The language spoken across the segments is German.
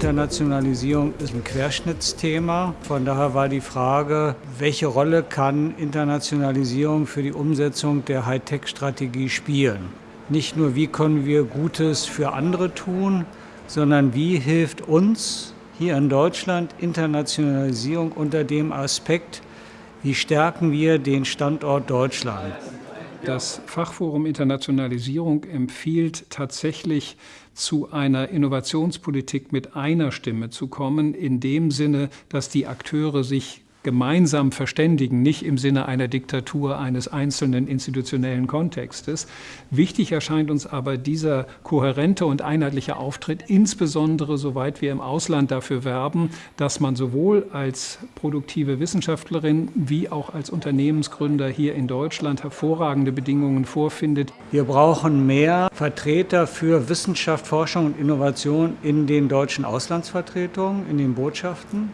Internationalisierung ist ein Querschnittsthema. Von daher war die Frage, welche Rolle kann Internationalisierung für die Umsetzung der Hightech-Strategie spielen? Nicht nur, wie können wir Gutes für andere tun, sondern wie hilft uns hier in Deutschland Internationalisierung unter dem Aspekt, wie stärken wir den Standort Deutschland? Das Fachforum Internationalisierung empfiehlt tatsächlich zu einer Innovationspolitik mit einer Stimme zu kommen, in dem Sinne, dass die Akteure sich gemeinsam verständigen, nicht im Sinne einer Diktatur eines einzelnen institutionellen Kontextes. Wichtig erscheint uns aber dieser kohärente und einheitliche Auftritt, insbesondere soweit wir im Ausland dafür werben, dass man sowohl als produktive Wissenschaftlerin wie auch als Unternehmensgründer hier in Deutschland hervorragende Bedingungen vorfindet. Wir brauchen mehr Vertreter für Wissenschaft, Forschung und Innovation in den deutschen Auslandsvertretungen, in den Botschaften.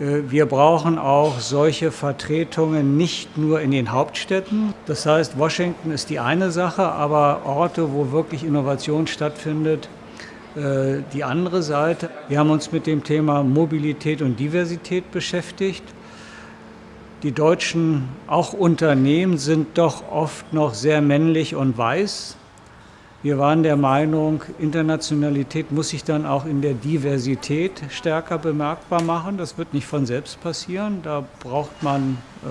Äh, wir brauchen auch solche Vertretungen nicht nur in den Hauptstädten. Das heißt, Washington ist die eine Sache, aber Orte, wo wirklich Innovation stattfindet, äh, die andere Seite. Wir haben uns mit dem Thema Mobilität und Diversität beschäftigt. Die deutschen, auch Unternehmen, sind doch oft noch sehr männlich und weiß. Wir waren der Meinung, Internationalität muss sich dann auch in der Diversität stärker bemerkbar machen. Das wird nicht von selbst passieren. Da braucht man äh,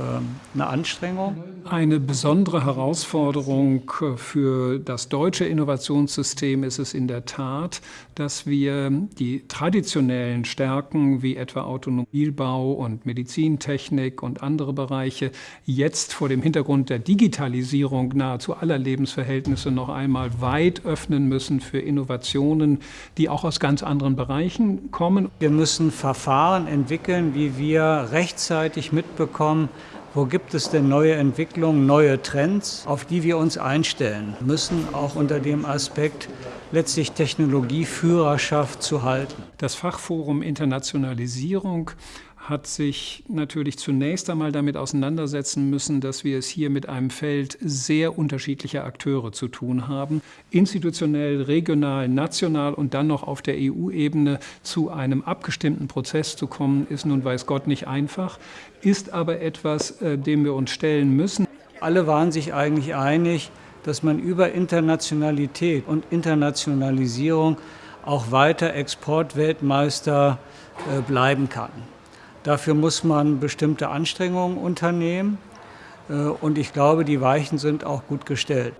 eine Anstrengung. Eine besondere Herausforderung für das deutsche Innovationssystem ist es in der Tat, dass wir die traditionellen Stärken wie etwa Automobilbau und Medizintechnik und andere Bereiche jetzt vor dem Hintergrund der Digitalisierung nahezu aller Lebensverhältnisse noch einmal weiter weit öffnen müssen für Innovationen, die auch aus ganz anderen Bereichen kommen. Wir müssen Verfahren entwickeln, wie wir rechtzeitig mitbekommen, wo gibt es denn neue Entwicklungen, neue Trends, auf die wir uns einstellen müssen, auch unter dem Aspekt, letztlich Technologieführerschaft zu halten. Das Fachforum Internationalisierung hat sich natürlich zunächst einmal damit auseinandersetzen müssen, dass wir es hier mit einem Feld sehr unterschiedlicher Akteure zu tun haben. Institutionell, regional, national und dann noch auf der EU-Ebene zu einem abgestimmten Prozess zu kommen, ist nun weiß Gott nicht einfach, ist aber etwas, äh, dem wir uns stellen müssen. Alle waren sich eigentlich einig, dass man über Internationalität und Internationalisierung auch weiter Exportweltmeister äh, bleiben kann. Dafür muss man bestimmte Anstrengungen unternehmen äh, und ich glaube, die Weichen sind auch gut gestellt.